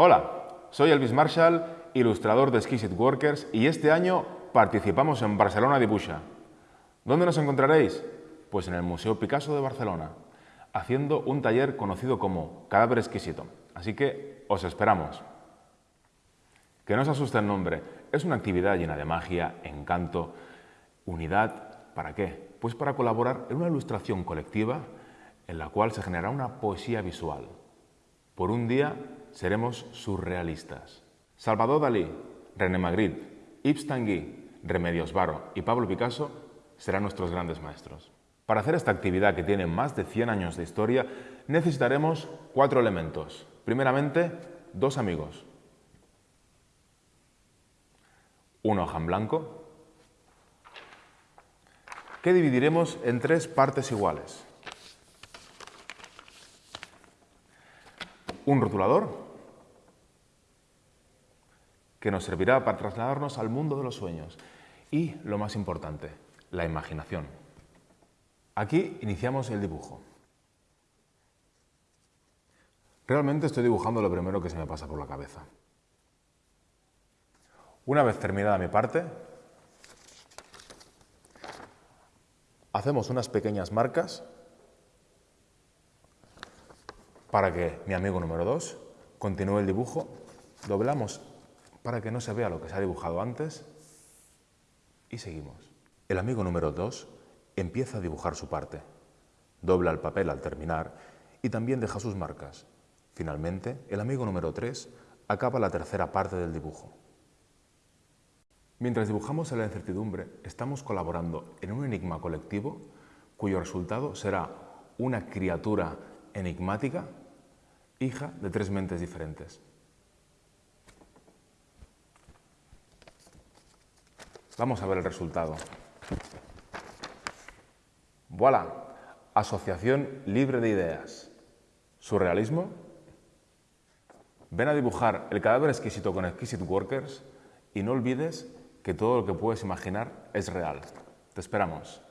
Hola, soy Elvis Marshall, ilustrador de Exquisite Workers y este año participamos en Barcelona Dibuja. ¿Dónde nos encontraréis? Pues en el Museo Picasso de Barcelona, haciendo un taller conocido como Cadáver Exquisito. Así que os esperamos. Que no os asuste el nombre, es una actividad llena de magia, encanto, unidad. ¿Para qué? Pues para colaborar en una ilustración colectiva en la cual se generará una poesía visual. Por un día seremos surrealistas. Salvador Dalí, René Magritte, Yves Tanguy, Remedios Varo y Pablo Picasso serán nuestros grandes maestros. Para hacer esta actividad que tiene más de 100 años de historia, necesitaremos cuatro elementos. Primeramente, dos amigos. Una hoja en blanco, que dividiremos en tres partes iguales. Un rotulador, que nos servirá para trasladarnos al mundo de los sueños. Y, lo más importante, la imaginación. Aquí iniciamos el dibujo. Realmente estoy dibujando lo primero que se me pasa por la cabeza. Una vez terminada mi parte, hacemos unas pequeñas marcas para que mi amigo número 2 continúe el dibujo. Doblamos para que no se vea lo que se ha dibujado antes y seguimos. El amigo número 2 empieza a dibujar su parte, dobla el papel al terminar y también deja sus marcas. Finalmente, el amigo número 3 acaba la tercera parte del dibujo. Mientras dibujamos en la incertidumbre, estamos colaborando en un enigma colectivo cuyo resultado será una criatura enigmática, hija de tres mentes diferentes. Vamos a ver el resultado. Voilà, Asociación Libre de Ideas. ¿Surrealismo? Ven a dibujar el cadáver exquisito con Exquisite Workers y no olvides que todo lo que puedes imaginar es real. Te esperamos.